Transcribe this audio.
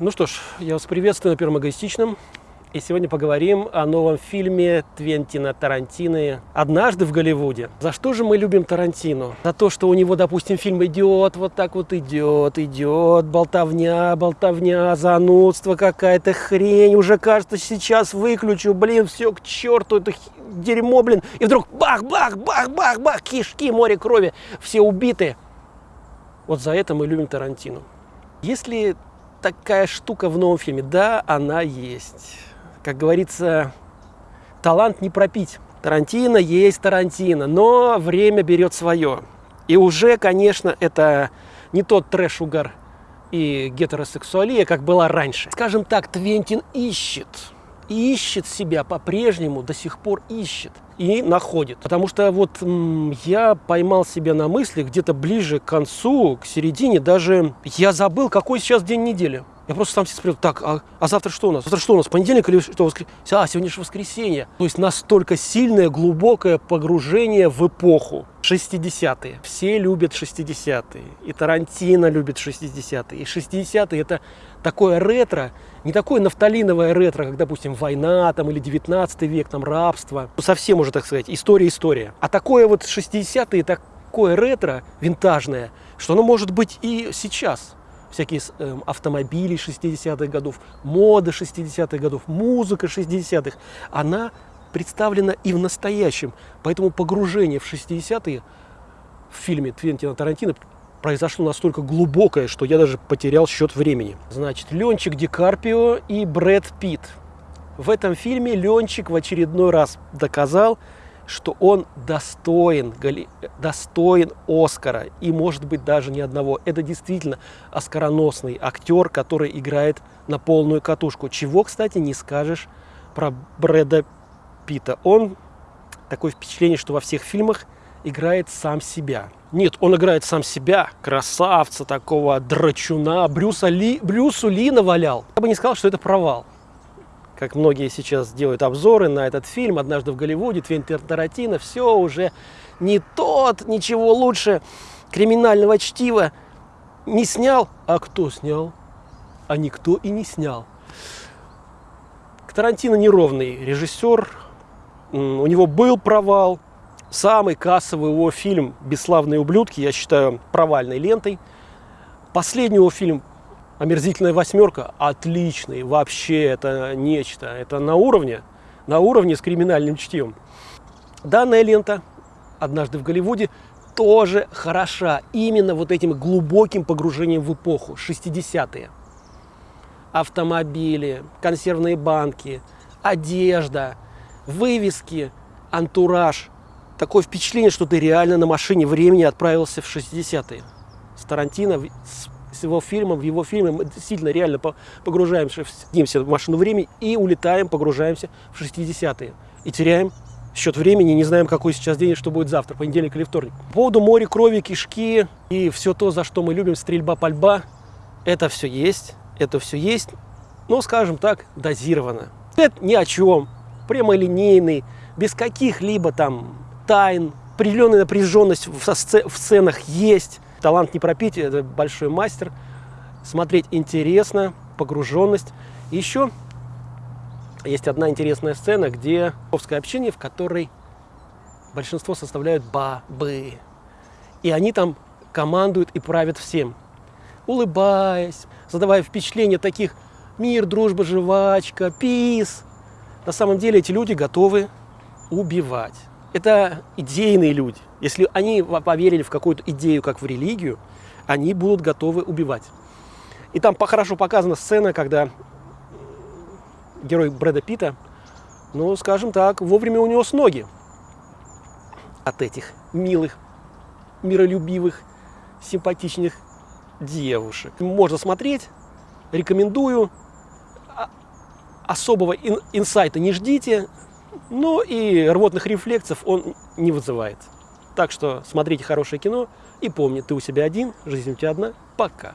Ну что ж, я вас приветствую на Первом Эгоистичном. И сегодня поговорим о новом фильме Твентина Тарантино «Однажды в Голливуде». За что же мы любим Тарантино? За то, что у него, допустим, фильм идет, вот так вот идет, идет, болтовня, болтовня, занудство, какая-то хрень. Уже кажется, сейчас выключу, блин, все к черту, это дерьмо, блин. И вдруг бах, бах, бах, бах, бах, кишки, море крови, все убиты. Вот за это мы любим Тарантино. Если такая штука в новом фильме? Да, она есть как говорится, талант не пропить. Тарантино есть Тарантино, но время берет свое. И уже, конечно, это не тот трэш-угар и гетеросексуалия, как была раньше. Скажем так, Твентин ищет, ищет себя по-прежнему, до сих пор ищет и находит. Потому что вот я поймал себя на мысли где-то ближе к концу, к середине, даже я забыл, какой сейчас день недели. Я просто сам себе спросил, так, а, а завтра что у нас? Завтра что у нас? Понедельник или что? Воскр... А, сегодня же воскресенье. То есть настолько сильное, глубокое погружение в эпоху. 60-е. Все любят 60-е. И Тарантино любит 60-е. И 60-е это такое ретро, не такое нафталиновое ретро, как, допустим, война там, или 19 век, там, рабство. Ну, совсем уже, так сказать, история-история. А такое вот 60-е, такое ретро винтажное, что оно может быть и сейчас всякие э, автомобили 60-х годов, мода 60-х годов, музыка 60-х, она представлена и в настоящем. Поэтому погружение в 60-е в фильме Твентина Тарантино произошло настолько глубокое, что я даже потерял счет времени. Значит, Ленчик Ди и Брэд Питт. В этом фильме Ленчик в очередной раз доказал, что он достоин, достоин Оскара, и может быть даже не одного. Это действительно оскароносный актер, который играет на полную катушку. Чего, кстати, не скажешь про Брэда Питта. Он, такое впечатление, что во всех фильмах играет сам себя. Нет, он играет сам себя, красавца такого, драчуна, Брюса Ли, Брюсу Ли навалял. Я бы не сказал, что это провал как многие сейчас делают обзоры на этот фильм «Однажды в Голливуде», Твентин Тарантино, все уже не тот, ничего лучше криминального чтива не снял. А кто снял? А никто и не снял. Тарантино неровный режиссер, у него был провал. Самый кассовый его фильм «Бесславные ублюдки» я считаю провальной лентой. Последний его фильм омерзительная восьмерка отличный, вообще это нечто, это на уровне, на уровне с криминальным чтивом. Данная лента «Однажды в Голливуде» тоже хороша именно вот этим глубоким погружением в эпоху, 60-е. Автомобили, консервные банки, одежда, вывески, антураж. Такое впечатление, что ты реально на машине времени отправился в 60-е. С Тарантино, с с его фильмом, в его фильме мы действительно реально погружаемся, садимся в машину времени и улетаем, погружаемся в 60-е. И теряем счет времени, не знаем, какой сейчас день и что будет завтра, понедельник или вторник. По поводу моря, крови, кишки и все то, за что мы любим, стрельба, пальба, это все есть, это все есть, но, скажем так, дозировано. Это ни о чем, прямолинейный, без каких-либо там тайн, определенная напряженность в сценах есть, Талант не пропить, это большой мастер. Смотреть интересно, погруженность. И еще есть одна интересная сцена, где овское общение, в которой большинство составляют бабы. И они там командуют и правят всем. Улыбаясь, задавая впечатление таких мир, дружба, жвачка, пис. На самом деле эти люди готовы убивать это идейные люди. Если они поверили в какую-то идею, как в религию, они будут готовы убивать. И там хорошо показана сцена, когда герой Брэда Питта, ну, скажем так, вовремя у него с ноги от этих милых, миролюбивых, симпатичных девушек. Можно смотреть, рекомендую. А, особого инсайта не ждите, ну и рвотных рефлексов он не вызывает. Так что смотрите хорошее кино и помни, ты у себя один, жизнь у тебя одна. Пока.